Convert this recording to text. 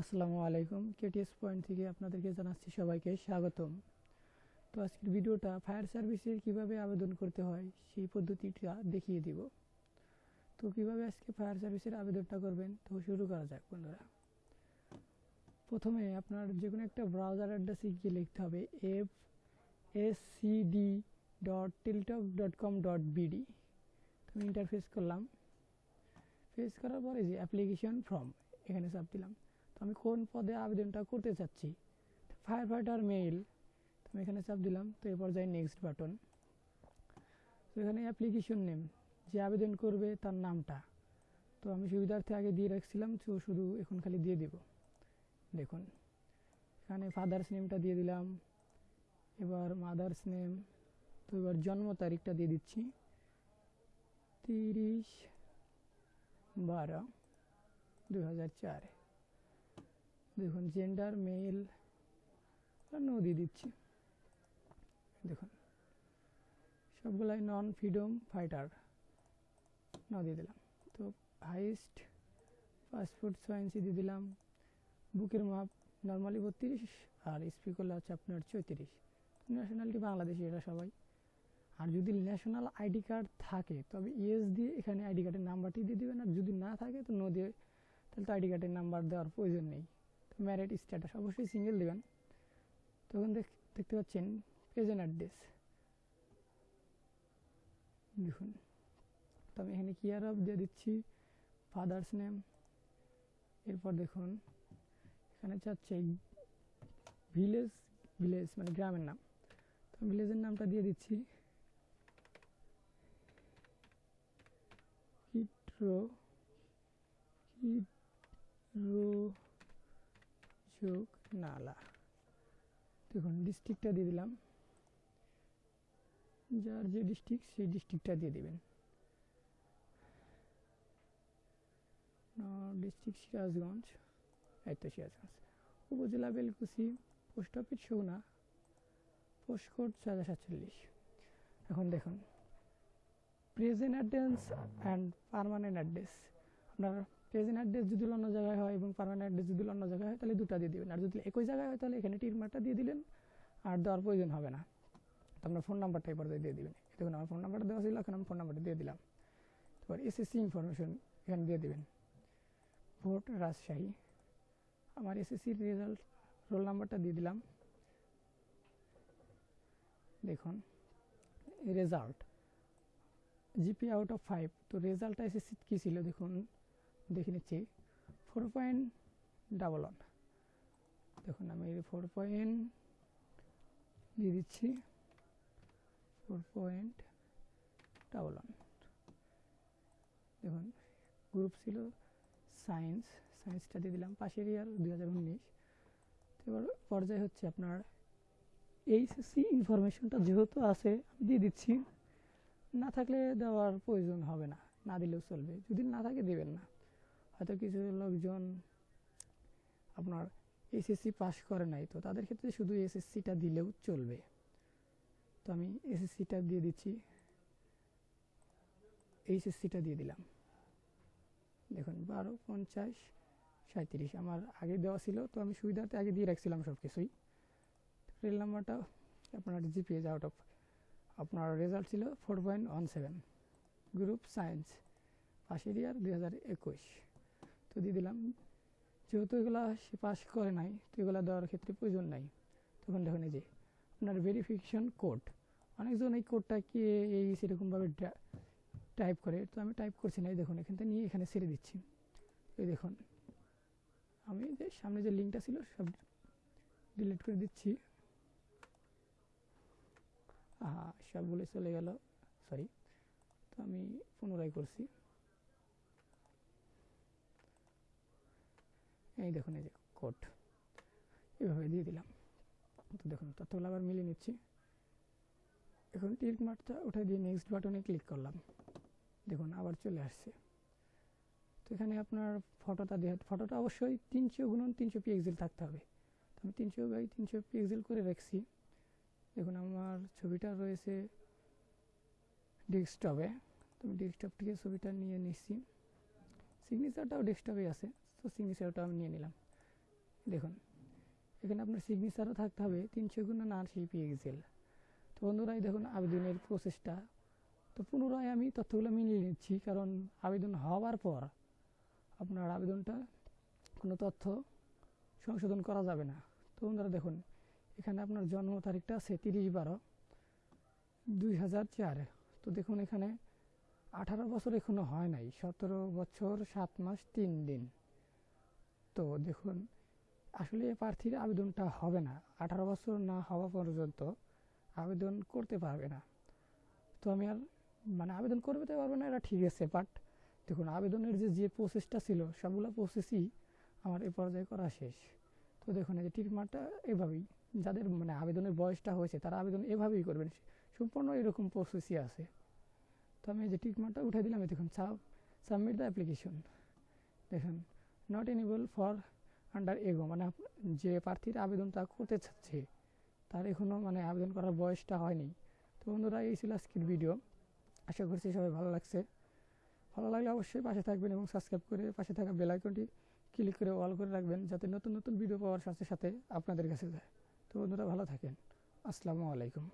আসসালামু আলাইকুম। KTS point থেকে আপনাদেরকে জানাচ্ছি সবাইকে স্বাগতম। তো আজকের ভিডিওটা ফায়ার সার্ভিসের কীভাবে আবেদন করতে হয় সেই পদ্ধতিটা দেখিয়ে দিব। তো কীভাবে আজকে ফায়ার সার্ভিসের আবেদনটা করবেন? তো শুরু করা যাক বন্ধুরা। প্রথমে আপনার যে কোনো একটা ব্রাউজার অ্যাড্রেসে গিয়ে লিখতে হবে F S C D dot Teletalk dot com dot BD interface করলাম। ফেস করার পরে যে অ্যাপ্লিকেশন ফর্ম এখানে চাপ দিলাম। আমি কোন পদে আবেদনটা করতে চাচ্ছি? ফায়ার ফাইটার মেইল তো আমি এখানে চাপ দিলাম, তো এরপর যাই নেক্সট বাটন তো এখানে অ্যাপ্লিকেশন নেম যে আবেদন করবে তার নামটা। তো আমি সুবিধার্থে আগে দিয়ে রাখছিলাম, তো শুধু এখন খালি দিয়ে দেব। দেখুন, এখানে ফাদার্স নেমটা দিয়ে দিলাম, এবার মাদার্স নেম তো এবার জন্ম তারিখটা দিয়ে দিচ্ছি, তিরিশ বারো দু হাজার চারে। দেখুন জেন্ডার মেল নো দিয়ে দিচ্ছি। দেখুন, সবগুলাই নন ফ্রিডম ফাইটার ন দিয়ে দিলাম। তো হাইস্ট পাসপোর্ট সায়েন্সি দিয়ে দিলাম। বুকের মাপ নর্মালি বত্রিশ, আর স্পিক হলো হচ্ছে আপনার চৌত্রিশ। ন্যাশনালিটি বাংলাদেশি এটা সবাই। আর যদি ন্যাশনাল আইডি কার্ড থাকে, তবে ইএস দিয়ে এখানে আইডি কার্ডের নাম্বারটি দিয়ে দেবেন। আর যদি না থাকে, তো নো তাহলে তো আইডি কার্ডের নাম্বার দেওয়ার প্রয়োজন নেই। ম্যারিড স্ট্যাটাস অবশ্যই সিঙ্গেল দেবেন। তখন দেখতে পাচ্ছেন প্রেজেন্ট অ্যাড্রেস দেখুন, তো আমি এখানে কিয়ার অফ দিয়ে দিচ্ছি ফাদার্স নেম এরপর দেখুন, এখানে চাচ্ছে ভিলেজ ভিলেজ মানে গ্রামের নাম। তো ভিলেজের নামটা দিয়ে দিচ্ছি। কিট্রো কিট্রো যোগ নালা। দেখুন ডিস্ট্রিক্টটা দিয়ে দিলাম। যার যে ডিস্ট্রিক্ট সেই ডিস্ট্রিক্টটা দিয়ে দিবেন। ডিস্ট্রিক্ট সিরাজগঞ্জ, এই তো সিরাজগঞ্জ। উপজেলা Belkuchi post office Souna post code হাজার সাতচল্লিশ। এখন দেখুন present address and permanent address আপনার প্রেজেন্ট অ্যাড্রেস যদি অন্য জায়গায় হয় এবং পারমানেন্ট অ্যাড্রেস যদি অন্য জায়গায় হয়, তাহলে দুটা দিয়ে দেবেন। আর যদি একই জায়গায় হয়, তাহলে এখানে টিকমার্কটা দিয়ে দিলেন, আর দেওয়ার প্রয়োজন হবে না। তো আপনার ফোন নাম্বারটা এবার দিয়ে দিবেন। দেখুন, আমার ফোন নাম্বারটা দেওয়া ছিল, এখন আমি ফোন নাম্বারটা দিয়ে দিলাম। এবার এসএসসি ইনফরমেশন এখানে দিয়ে দেবেন। ভোট রাজশাহী। আমার এসএসসির রেজাল্ট রোল নাম্বারটা দিয়ে দিলাম। দেখুন result GP out of five তো রেজাল্টটা এসএসসি কী ছিল? দেখুন দেখে নিচ্ছি। ফোর পয়েন্ট ডাবল ওয়ান দেখুন, আমি ফোর পয়েন্ট দিয়ে দিচ্ছি। ফোর পয়েন্ট ডাবল ওয়ান দেখুন গ্রুপ ছিল সায়েন্স সায়েন্সটা দিয়ে দিলাম পাশের ইয়ার, দুই হাজার উনিশ। এবার পর্যায়ে হচ্ছে আপনার এইচএসসি ইনফরমেশনটা যেহেতু আছে, আমি দিয়ে দিচ্ছি। না থাকলে দেওয়ার প্রয়োজন হবে না। না দিলেও চলবে। যদি না থাকে, দেবেন না। হয়তো কিছু লোকজন আপনার এসএসসি পাস করে নাই, তো তাদের ক্ষেত্রে শুধু এসএসসিটা দিলেও চলবে। তো আমি এসএসসিটা দিয়ে দিচ্ছি। এইচএসসিটা দিয়ে দিলাম। দেখুন, বারো, পঞ্চাশ সাঁত্রিশ আমার আগে দেওয়া ছিল, তো আমি সুবিধাতে আগে দিয়ে রাখছিলাম সব কিছুই রেল নাম্বারটা আপনার জিপিএস আউট অফ আপনার রেজাল্ট ছিল four point one seven group science পাশের ইয়ার দুই হাজার একুশ। তো দিয়ে দিলাম। যেহেতু এগুলো সে পাস করে নাই, তো এগুলো দেওয়ার ক্ষেত্রে প্রয়োজন নাই। তখন দেখুন এই যে আপনার ভেরিফিকেশন কোড অনেকজন এই কোডটা কি এই সেরকমভাবে টাইপ করে। তো আমি টাইপ করছি না, এই দেখুন এখান থেকে নিয়ে এখানে ছেড়ে দিচ্ছি। এই দেখুন, আমি যে সামনে যে লিঙ্কটা ছিল, সব ডিলিট করে দিচ্ছি। আহা সবগুলো চলে গেল। সরি তো আমি পুনরায় করছি। এই দেখুন, এই যে কোড এভাবে দিয়ে দিলাম। তো দেখুন, তথ্যগুলো আবার মিলিয়ে নিচ্ছি। এখন টিক মার্কটা উঠে দিয়ে নেক্সট বাটনে ক্লিক করলাম। দেখুন, আবার চলে আসছে। তো এখানে আপনার ফটোটা দেওয়া ফটোটা অবশ্যই তিনশো গুণন তিনশো পিএক্সেল থাকতে হবে। তো আমি তিনশো বাই তিনশো পিএক্সেল করে রাখছি। দেখুন, আমার ছবিটা রয়েছে ডেস্কটপে তো আমি ডেস্কটপ থেকে ছবিটা নিয়ে নিচ্ছি। সিগনেচারটাও ডেস্কটপে আছে। তো সিগনেচারটা আমি নিয়ে নিলাম। দেখুন, এখানে আপনার সিগনেচারও থাকতে হবে, তিনশো গুণ না আশি পিএক্সেল তো বন্ধুরা দেখুন আবেদনের প্রসেসটা তো পুনরায় আমি তথ্যগুলো মিলিয়ে নিচ্ছি, কারণ আবেদন হওয়ার পর আপনার আবেদনটা কোনো তথ্য সংশোধন করা যাবে না। তো বন্ধুরা, দেখুন, এখানে আপনার জন্ম তারিখটা আছে তিরিশ বারো দুই হাজার চার। তো দেখুন, এখানে আঠারো বছর এখনও হয় নাই, সতেরো বছর, সাত মাস, তিন দিন। তো দেখুন, আসলে প্রার্থীর আবেদনটা হবে না। আঠারো বছর না হওয়া পর্যন্ত আবেদন করতে পারবে না। তো আমি আর মানে আবেদন করতে পারবে না, এটা ঠিক আছে বাট দেখুন, আবেদনের যে যে প্রসেসটা ছিল, সবগুলো প্রসেসই আমার এ পর্যায়ে করা শেষ। তো দেখুন, এই যে টিকমার্কটা এভাবেই, যাদের মানে আবেদনের বয়সটা হয়েছে, তারা আবেদন এভাবেই করবেন, সম্পূর্ণ এরকম প্রসেসই আছে। তো আমি এই যে টিকমার্কটা উঠে দিলাম, এই দেখুন সাবমিট দ্য অ্যাপ্লিকেশন দেখুন not enable for under age মানে যে প্রার্থীর আবেদন আবেদনটা করতে চাচ্ছে, তার এখনও মানে আবেদন করার বয়সটা হয়নি। তো বন্ধুরা, এই ছিল আজকের ভিডিও আশা করছি সবাই ভালো লাগছে। ভালো লাগলে অবশ্যই পাশে থাকবেন এবং সাবস্ক্রাইব করে পাশে থাকা বেল আইকনটি ক্লিক করে অল করে রাখবেন, যাতে নতুন নতুন ভিডিও পাওয়ার সাথে সাথে আপনাদের কাছে যায়। তো বন্ধুরা, ভালো থাকেন। আসসালামু আলাইকুম।